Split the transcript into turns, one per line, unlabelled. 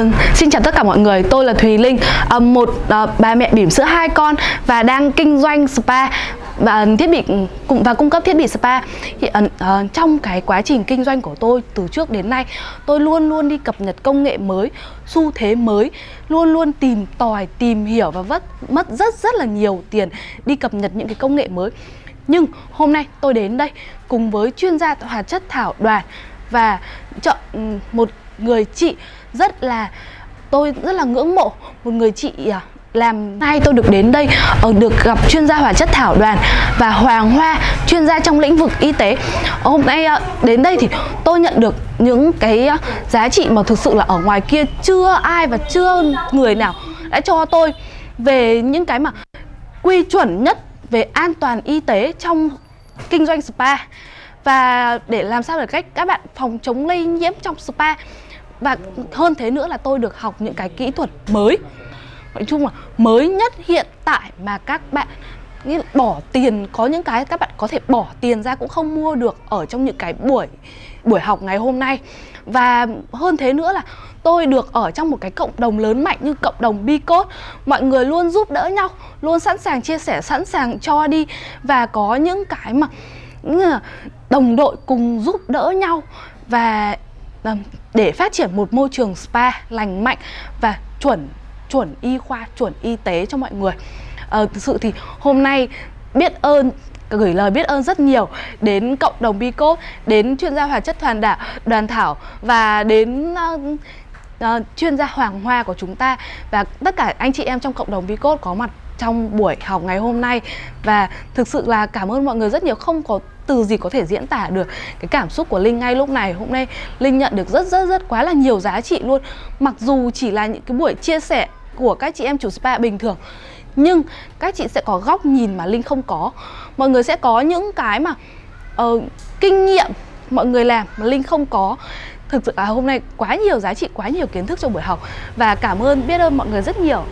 Uh, xin chào tất cả mọi người, tôi là Thùy Linh, uh, một uh, bà mẹ bỉm sữa hai con và đang kinh doanh spa và thiết bị cùng và cung cấp thiết bị spa. Thì, uh, trong cái quá trình kinh doanh của tôi từ trước đến nay, tôi luôn luôn đi cập nhật công nghệ mới, xu thế mới, luôn luôn tìm tòi, tìm hiểu và vất mất rất rất là nhiều tiền đi cập nhật những cái công nghệ mới. Nhưng hôm nay tôi đến đây cùng với chuyên gia hóa chất thảo đoàn và chọn ừ, một người chị rất là, tôi rất là ngưỡng mộ một người chị à, làm nay tôi được đến đây ở được gặp chuyên gia hóa chất thảo đoàn và Hoàng Hoa chuyên gia trong lĩnh vực y tế. Hôm nay à, đến đây thì tôi nhận được những cái à, giá trị mà thực sự là ở ngoài kia chưa ai và chưa người nào đã cho tôi về những cái mà quy chuẩn nhất về an toàn y tế trong kinh doanh spa. Và để làm sao để cách các bạn phòng chống lây nhiễm trong spa và hơn thế nữa là tôi được học những cái kỹ thuật mới. Nói chung là mới nhất hiện tại mà các bạn, như bỏ tiền, có những cái các bạn có thể bỏ tiền ra cũng không mua được ở trong những cái buổi buổi học ngày hôm nay. Và hơn thế nữa là tôi được ở trong một cái cộng đồng lớn mạnh như cộng đồng Bicode. Mọi người luôn giúp đỡ nhau, luôn sẵn sàng chia sẻ, sẵn sàng cho đi. Và có những cái mà đồng đội cùng giúp đỡ nhau. Và Vâng, để phát triển một môi trường spa lành mạnh và chuẩn chuẩn y khoa chuẩn y tế cho mọi người. À, thực sự thì hôm nay biết ơn gửi lời biết ơn rất nhiều đến cộng đồng Bico, đến chuyên gia hóa chất hoàn đảo, đoàn thảo và đến uh, uh, chuyên gia Hoàng Hoa của chúng ta. Và tất cả anh chị em trong cộng đồng Bico có mặt trong buổi học ngày hôm nay. Và thực sự là cảm ơn mọi người rất nhiều. Không có từ gì có thể diễn tả được cái cảm xúc của Linh ngay lúc này. Hôm nay Linh nhận được rất rất rất quá là nhiều giá trị luôn. Mặc dù chỉ là những cái buổi chia sẻ của các chị em chủ spa bình thường nhưng các chị sẽ có góc nhìn mà Linh không có. Mọi người sẽ có những cái mà uh, kinh nghiệm mọi người làm mà Linh không có. Thực sự là hôm nay quá nhiều giá trị quá nhiều kiến thức trong buổi học. Và cảm ơn biết ơn mọi người rất nhiều.